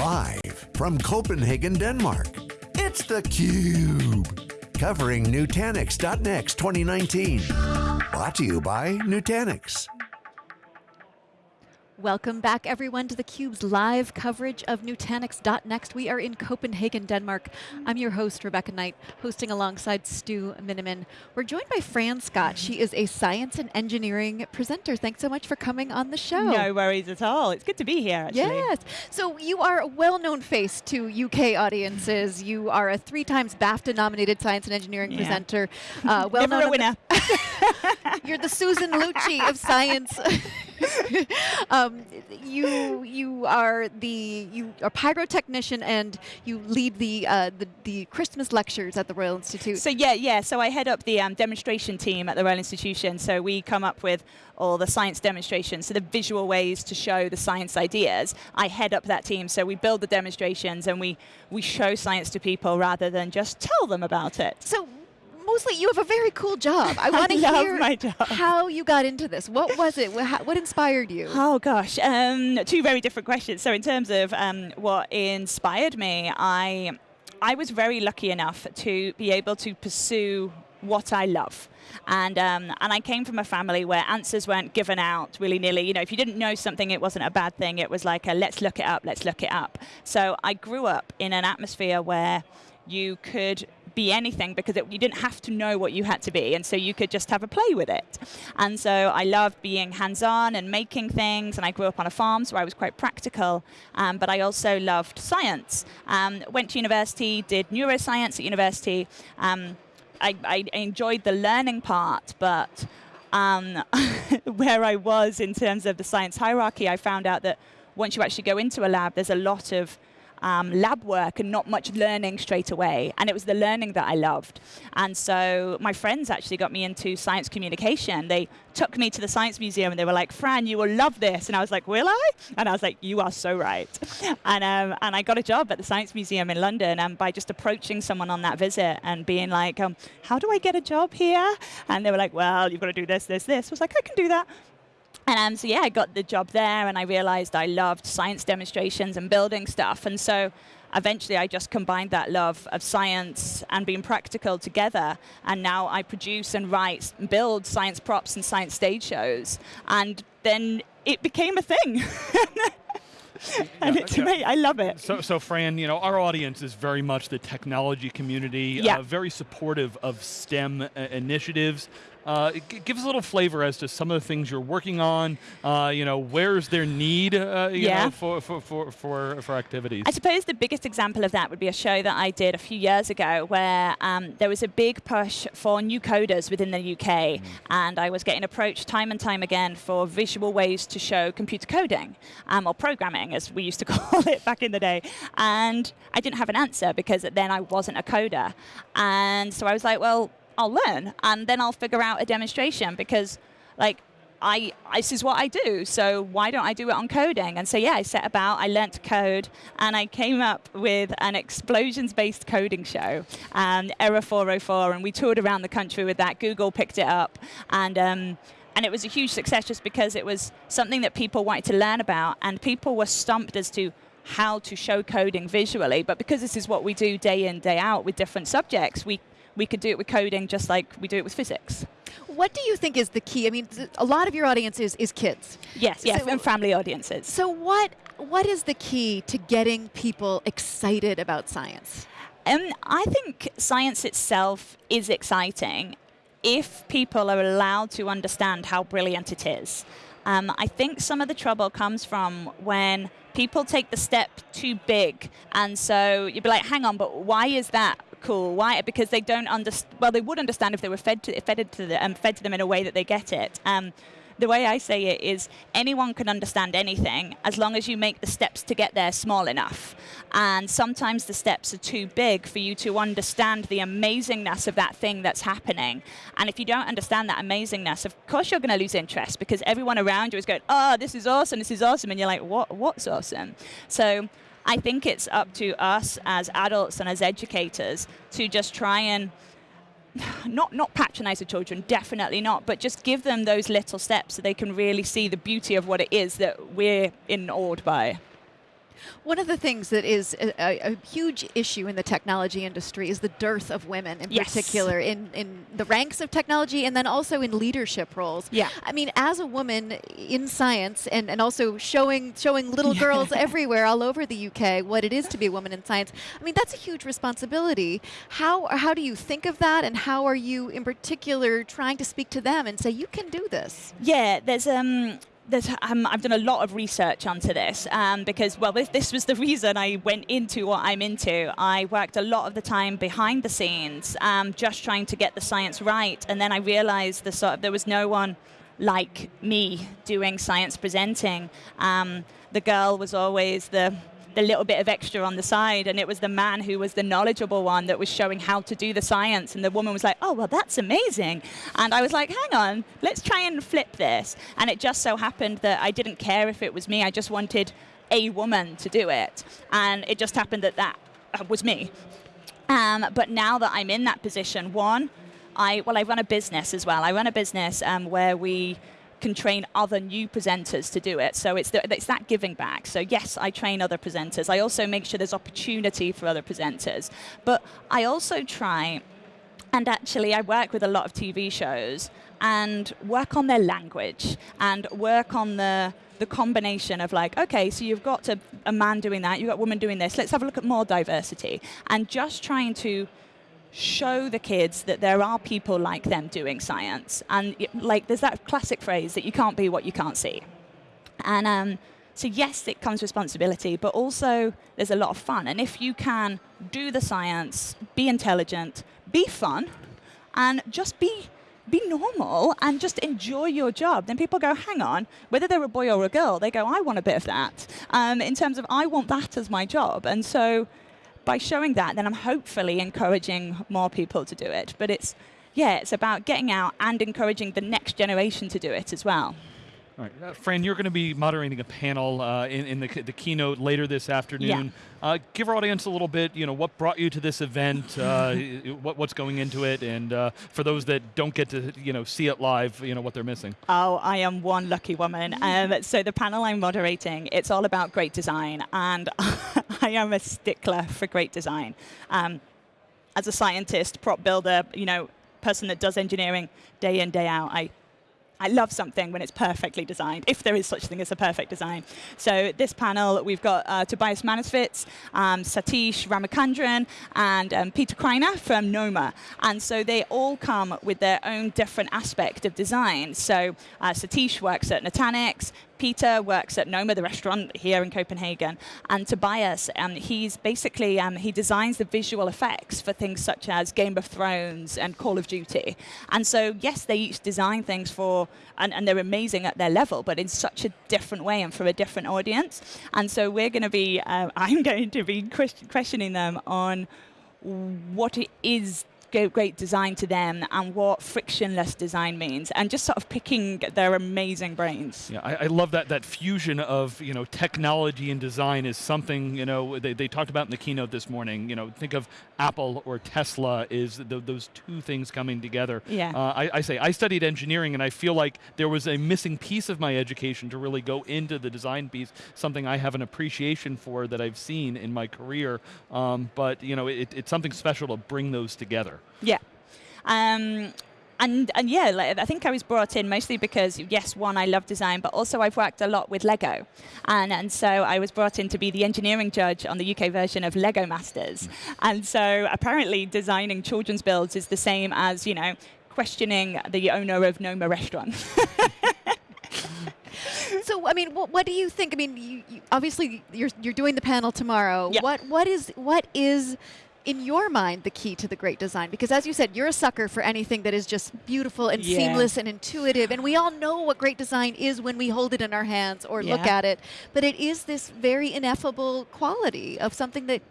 Live from Copenhagen, Denmark, it's theCUBE. Covering Nutanix.next 2019. Brought to you by Nutanix. Welcome back everyone to theCUBE's live coverage of Nutanix.next. We are in Copenhagen, Denmark. I'm your host, Rebecca Knight, hosting alongside Stu Miniman. We're joined by Fran Scott. She is a science and engineering presenter. Thanks so much for coming on the show. No worries at all. It's good to be here, actually. Yes. So you are a well-known face to UK audiences. You are a three times BAFTA-nominated science and engineering yeah. presenter. Uh, well Never a winner. You're the Susan Lucci of science. um, you you are the you are pyrotechnician and you lead the, uh, the, the Christmas lectures at the Royal Institute. So yeah, yeah. So I head up the um, demonstration team at the Royal Institution. So we come up with all the science demonstrations, so the visual ways to show the science ideas. I head up that team, so we build the demonstrations and we we show science to people rather than just tell them about it. So mostly you have a very cool job. I want to hear my job. how you got into this. What was it? What inspired you? Oh gosh, um, two very different questions. So in terms of um, what inspired me, I I was very lucky enough to be able to pursue what I love. And, um, and I came from a family where answers weren't given out willy-nilly. You know, if you didn't know something, it wasn't a bad thing. It was like, a, let's look it up, let's look it up. So I grew up in an atmosphere where you could be anything because it, you didn't have to know what you had to be, and so you could just have a play with it. And so I loved being hands-on and making things, and I grew up on a farm, so I was quite practical, um, but I also loved science. Um, went to university, did neuroscience at university. Um, I, I enjoyed the learning part, but um, where I was in terms of the science hierarchy, I found out that once you actually go into a lab, there's a lot of um, lab work and not much learning straight away. And it was the learning that I loved. And so my friends actually got me into science communication. They took me to the Science Museum and they were like, Fran, you will love this. And I was like, will I? And I was like, you are so right. and, um, and I got a job at the Science Museum in London and by just approaching someone on that visit and being like, um, how do I get a job here? And they were like, well, you've got to do this, this, this. I was like, I can do that. And um, so yeah, I got the job there and I realized I loved science demonstrations and building stuff. And so eventually I just combined that love of science and being practical together. And now I produce and write and build science props and science stage shows. And then it became a thing. and yeah, to me, I love it. So, so Fran, you know, our audience is very much the technology community, yeah. uh, very supportive of STEM uh, initiatives. Uh, give us a little flavor as to some of the things you're working on. Uh, you know, where's their need uh, yeah. know, for, for, for, for, for activities? I suppose the biggest example of that would be a show that I did a few years ago where um, there was a big push for new coders within the UK. Mm. And I was getting approached time and time again for visual ways to show computer coding, um, or programming as we used to call it back in the day. And I didn't have an answer because then I wasn't a coder. And so I was like, well, I'll learn and then I'll figure out a demonstration because like I, this is what I do, so why don't I do it on coding? And so yeah, I set about, I learnt to code, and I came up with an explosions-based coding show, um, Error 404, and we toured around the country with that. Google picked it up, and um, and it was a huge success just because it was something that people wanted to learn about, and people were stumped as to how to show coding visually, but because this is what we do day in, day out with different subjects, we we could do it with coding just like we do it with physics. What do you think is the key? I mean, a lot of your audience is, is kids. Yes, yes, so, and family audiences. So what, what is the key to getting people excited about science? Um, I think science itself is exciting if people are allowed to understand how brilliant it is. Um, I think some of the trouble comes from when people take the step too big, and so you'd be like, hang on, but why is that cool. Why? Because they don't understand. Well, they would understand if they were fed to fed to them, um, fed to them in a way that they get it. Um, the way I say it is anyone can understand anything as long as you make the steps to get there small enough. And sometimes the steps are too big for you to understand the amazingness of that thing that's happening. And if you don't understand that amazingness, of course you're going to lose interest because everyone around you is going, oh, this is awesome, this is awesome. And you're like, what? what's awesome? So I think it's up to us as adults and as educators to just try and not not patronize the children, definitely not, but just give them those little steps so they can really see the beauty of what it is that we're in awed by. One of the things that is a, a, huge issue in the technology industry is the dearth of women, in yes. particular, in, in the ranks of technology and then also in leadership roles. Yeah. I mean, as a woman in science and, and also showing showing little yeah. girls everywhere all over the UK what it is to be a woman in science, I mean, that's a huge responsibility. How, how do you think of that and how are you, in particular, trying to speak to them and say, you can do this? Yeah, there's um, um, I've done a lot of research onto this um, because, well, this, this, was the reason I went into what I'm into. I worked a lot of the time behind the scenes, um, just trying to get the science right, and then I realized the sort of, there was no one like me doing science presenting. Um, the girl was always the the little bit of extra on the side, and it was the man who was the knowledgeable one that was showing how to do the science, and the woman was like, oh, well, that's amazing. And I was like, hang on, let's try and flip this. And it just so happened that I didn't care if it was me, I just wanted a woman to do it. And it just happened that that uh, was me. Um, but now that I'm in that position, one, I, well, I run a business as well. I run a business um, where we can train other new presenters to do it. So it's, the, it's that giving back. So yes, I train other presenters. I also make sure there's opportunity for other presenters. But I also try, and actually I work with a lot of TV shows and work on their language and work on the the combination of like, okay, so you've got a, a man doing that, you've got a woman doing this, let's have a look at more diversity. And just trying to show the kids that there are people like them doing science. And like there's that classic phrase that you can't be what you can't see. And um, so yes, it comes responsibility, but also there's a lot of fun. And if you can do the science, be intelligent, be fun, and just be be normal and just enjoy your job. Then people go, hang on, whether they're a boy or a girl, they go, I want a bit of that. Um, in terms of, I want that as my job. And so by showing that, then I'm hopefully encouraging more people to do it. But it's, yeah, it's about getting out and encouraging the next generation to do it as well. All right. Uh, Fran, you're going to be moderating a panel uh, in, in the, the, keynote later this afternoon. Yeah. Uh, give our audience a little bit, you know, what brought you to this event, uh, what, what's going into it, and uh, for those that don't get to, you know, see it live, you know, what they're missing. Oh, I am one lucky woman. Um, so the panel I'm moderating, it's all about great design, and I am a stickler for great design. Um, as a scientist, prop builder, you know, person that does engineering day in, day out, I I love something when it's perfectly designed, if there is such thing as a perfect design. So this panel, we've got uh, Tobias Manusvits, um, Satish Ramachandran, and um, Peter Kreiner from NOMA. And so they all come with their own different aspect of design. So uh, Satish works at Nutanix, Peter works at Noma, the restaurant here in Copenhagen, and Tobias, um, he's basically, um, he designs the visual effects for things such as Game of Thrones and Call of Duty. And so, yes, they each design things for, and, and they're amazing at their level, but in such a different way and for a different audience. And so we're going to be, uh, I'm going to be questioning them on what it is great design to them and what frictionless design means and just sort of picking their amazing brains. Yeah, I, I, love that that fusion of you know technology and design is something you know they, they talked about in the keynote this morning. You know, think of Apple or Tesla is the, those two things coming together. Yeah. Uh, I, I say I studied engineering and I feel like there was a missing piece of my education to really go into the design piece, something I have an appreciation for that I've seen in my career. Um, but you know, it, it's something special to bring those together. Yeah. Um, and, and yeah, like, I think I was brought in mostly because, yes, one, I love design, but also I've worked a lot with Lego. And, and so I was brought in to be the engineering judge on the UK version of Lego Masters. Mm. And so apparently designing children's builds is the same as, you know, questioning the owner of Noma Restaurant. so, I mean, what, what, do you think? I mean, you, you, obviously, you're, you're doing the panel tomorrow. Yeah. What, what is, what is in your mind the key to the great design? Because as you said, you're a sucker for anything that is just beautiful and yeah. seamless and intuitive. And we all know what great design is when we hold it in our hands or yeah. look at it. But it is this very ineffable quality of something that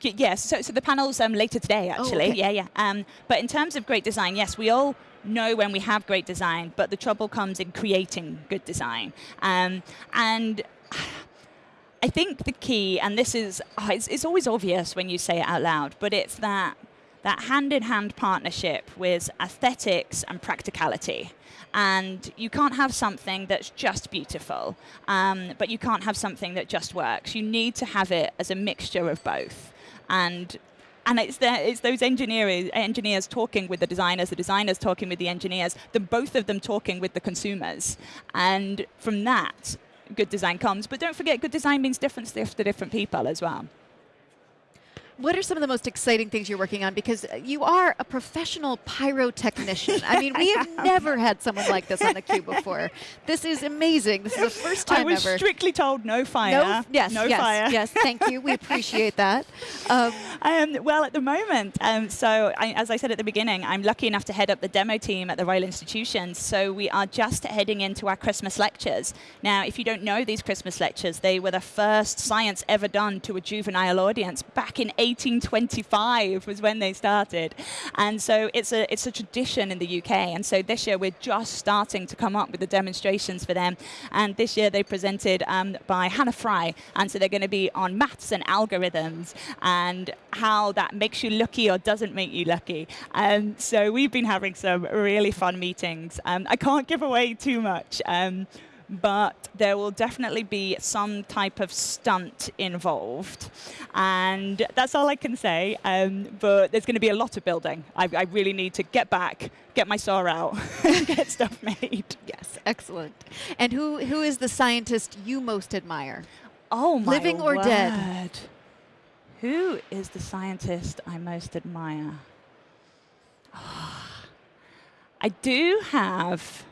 Yes, so, so the panel's um, later today, oh, actually. Oh, okay. Yeah, yeah. Um, but in terms of great design, yes, we all know when we have great design, but the trouble comes in creating good design. Um, and I think the key, and this is, oh, it's, it's always obvious when you say it out loud, but it's that that hand-in-hand partnership with aesthetics and practicality. And you can't have something that's just beautiful, um, but you can't have something that just works. You need to have it as a mixture of both. And and it's, the, it's those engineers, engineers talking with the designers, the designers talking with the engineers, the both of them talking with the consumers. And from that, good design comes. But don't forget, good design means different stuff to different people as well. What are some of the most exciting things you're working on? Because you are a professional pyrotechnician. I mean, we have never had someone like this on the cube before. This is amazing. This is the first time I was ever. strictly told no fire. No, yes, no yes, fire. yes. Thank you. We appreciate that. Um, Um, well, at the moment, um, so I, as I said at the beginning, I'm lucky enough to head up the demo team at the Royal Institution. So we are just heading into our Christmas lectures. Now, if you don't know these Christmas lectures, they were the first science ever done to a juvenile audience back in 1825 was when they started. And so it's a, it's a tradition in the UK. And so this year we're just starting to come up with the demonstrations for them. And this year they presented um, by Hannah Fry. And so they're going to be on maths and algorithms and how that makes you lucky or doesn't make you lucky. And so we've been having some really fun meetings. Um, I can't give away too much. Um, but there will definitely be some type of stunt involved. And that's all I can say. Um, but there's going to be a lot of building. I, I really need to get back, get my saw out, get stuff made. yes, excellent. And who, who is the scientist you most admire? Oh my Living or dead? word. Who is the scientist I most admire? I do have.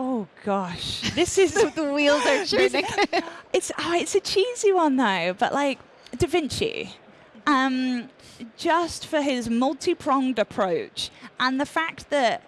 Oh gosh, this is the wheels are turning. it's oh, it's a cheesy one though, but like Da Vinci, um, just for his multi-pronged approach and the fact that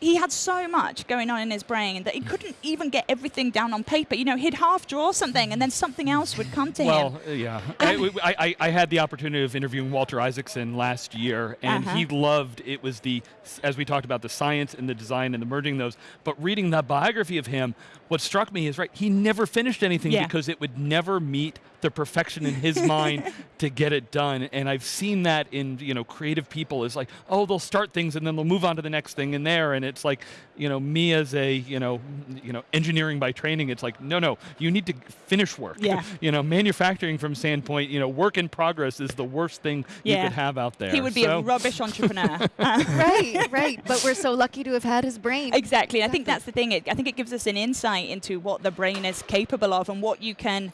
he had so much going on in his brain that he couldn't even get everything down on paper. You know, he'd half draw something and then something else would come to him. Well, uh, yeah. I, I, I- had the opportunity of interviewing Walter Isaacson last year, and Uh-huh. he loved it was the, as we talked about, the science and the design and the merging those. But reading that biography of him, what struck me is right, he never finished anything Yeah. because it would never meet the perfection in his mind to get it done. And I've seen that in you know creative people is like, oh, they'll start things and then they'll move on to the next thing in there, and it's like, you know, me as a you know, you know, engineering by training, it's like, no, no, you need to finish work. Yeah. you know, manufacturing from standpoint, you know, work in progress is the worst thing you could have out there. he would be So- a rubbish entrepreneur. right, right. But we're so lucky to have had his brain. Exactly. I think that's the thing. It, I think it gives us an insight into what the brain is capable of and what you can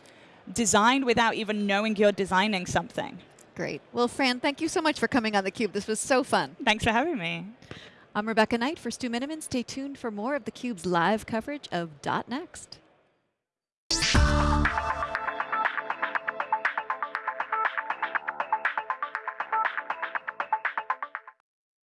design without even knowing you're designing something. Great. Well, Fran, thank you so much for coming on theCUBE. This was so fun. Thanks for having me. I'm Rebecca Knight for Stu Miniman. Stay tuned for more of theCUBE's live coverage of Dot .next.